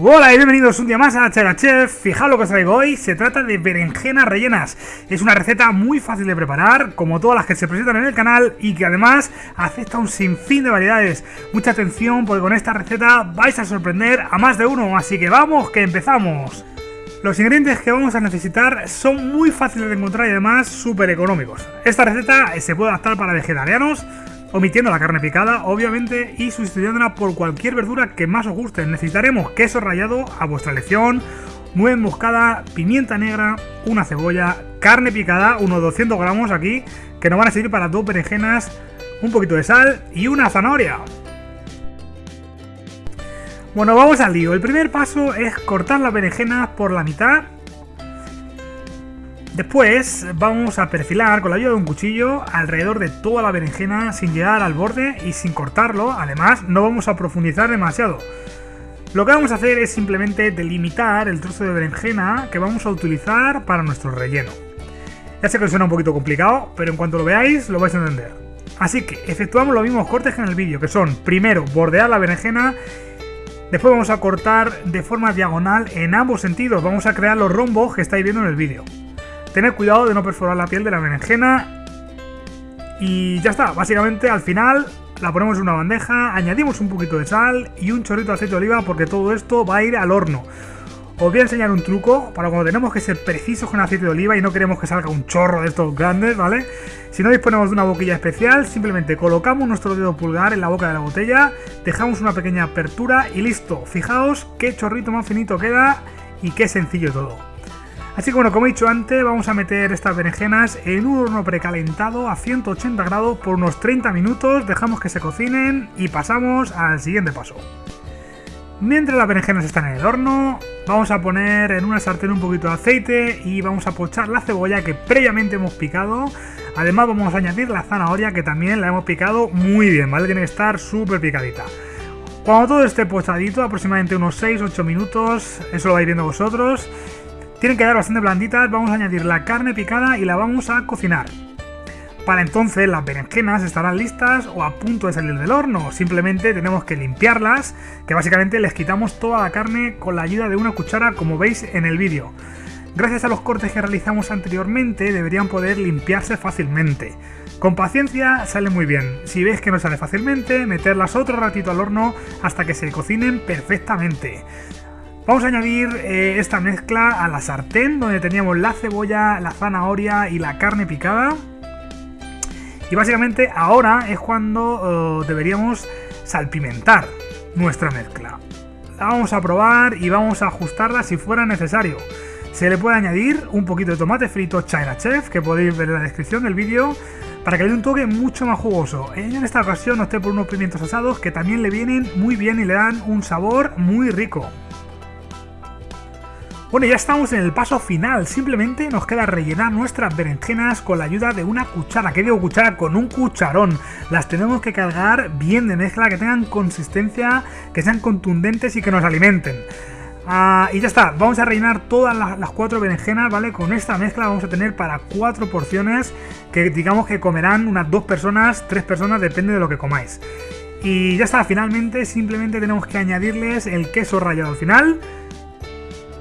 Hola y bienvenidos un día más a Chera Chef. Fijaos lo que os traigo hoy, se trata de berenjenas rellenas. Es una receta muy fácil de preparar, como todas las que se presentan en el canal y que además acepta un sinfín de variedades. Mucha atención porque con esta receta vais a sorprender a más de uno, así que vamos, que empezamos. Los ingredientes que vamos a necesitar son muy fáciles de encontrar y además súper económicos. Esta receta se puede adaptar para vegetarianos, omitiendo la carne picada, obviamente, y sustituyéndola por cualquier verdura que más os guste. Necesitaremos queso rallado a vuestra elección, nuez moscada, pimienta negra, una cebolla, carne picada, unos 200 gramos aquí, que nos van a servir para dos berenjenas, un poquito de sal y una zanahoria. Bueno, vamos al lío. El primer paso es cortar las berenjenas por la mitad Después vamos a perfilar con la ayuda de un cuchillo alrededor de toda la berenjena sin llegar al borde y sin cortarlo. Además, no vamos a profundizar demasiado. Lo que vamos a hacer es simplemente delimitar el trozo de berenjena que vamos a utilizar para nuestro relleno. Ya sé que suena un poquito complicado, pero en cuanto lo veáis lo vais a entender. Así que efectuamos los mismos cortes que en el vídeo, que son primero bordear la berenjena, después vamos a cortar de forma diagonal en ambos sentidos, vamos a crear los rombos que estáis viendo en el vídeo. Tener cuidado de no perforar la piel de la berenjena. Y ya está, básicamente al final la ponemos en una bandeja, añadimos un poquito de sal y un chorrito de aceite de oliva porque todo esto va a ir al horno. Os voy a enseñar un truco para cuando tenemos que ser precisos con aceite de oliva y no queremos que salga un chorro de estos grandes, ¿vale? Si no disponemos de una boquilla especial, simplemente colocamos nuestro dedo pulgar en la boca de la botella, dejamos una pequeña apertura y listo. Fijaos qué chorrito más finito queda y qué sencillo todo. Así que bueno, como he dicho antes, vamos a meter estas berenjenas en un horno precalentado a 180 grados por unos 30 minutos, dejamos que se cocinen y pasamos al siguiente paso. Mientras las berenjenas están en el horno, vamos a poner en una sartén un poquito de aceite y vamos a pochar la cebolla que previamente hemos picado. Además vamos a añadir la zanahoria que también la hemos picado muy bien, ¿vale? Tiene que estar súper picadita. Cuando todo esté pochadito, aproximadamente unos 6-8 minutos, eso lo vais viendo vosotros, tienen que quedar bastante blanditas, vamos a añadir la carne picada y la vamos a cocinar. Para entonces las berenjenas estarán listas o a punto de salir del horno, simplemente tenemos que limpiarlas, que básicamente les quitamos toda la carne con la ayuda de una cuchara como veis en el vídeo. Gracias a los cortes que realizamos anteriormente deberían poder limpiarse fácilmente. Con paciencia sale muy bien, si veis que no sale fácilmente, meterlas otro ratito al horno hasta que se cocinen perfectamente. Vamos a añadir eh, esta mezcla a la sartén donde teníamos la cebolla, la zanahoria y la carne picada. Y básicamente ahora es cuando eh, deberíamos salpimentar nuestra mezcla. La vamos a probar y vamos a ajustarla si fuera necesario. Se le puede añadir un poquito de tomate frito China Chef, que podéis ver en la descripción del vídeo, para que le dé un toque mucho más jugoso. En esta ocasión opté por unos pimientos asados que también le vienen muy bien y le dan un sabor muy rico. Bueno, ya estamos en el paso final, simplemente nos queda rellenar nuestras berenjenas con la ayuda de una cuchara, que digo cuchara? Con un cucharón. Las tenemos que cargar bien de mezcla, que tengan consistencia, que sean contundentes y que nos alimenten. Ah, y ya está, vamos a rellenar todas las, las, cuatro berenjenas, ¿vale? Con esta mezcla vamos a tener para cuatro porciones que digamos que comerán unas dos personas, tres personas, depende de lo que comáis. Y ya está, finalmente simplemente tenemos que añadirles el queso rallado al final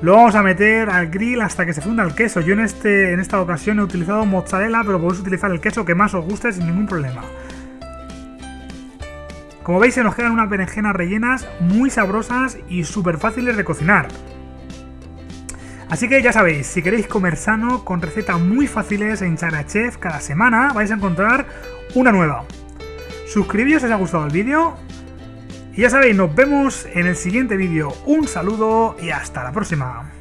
lo vamos a meter al grill hasta que se funda el queso. Yo en, este, en esta ocasión he utilizado mozzarella, pero podéis utilizar el queso que más os guste sin ningún problema. Como veis se nos quedan unas berenjenas rellenas muy sabrosas y súper fáciles de cocinar. Así que ya sabéis, si queréis comer sano, con recetas muy fáciles en Chef, cada semana vais a encontrar una nueva. Suscribíos si os ha gustado el vídeo, y ya sabéis, nos vemos en el siguiente vídeo. Un saludo y hasta la próxima.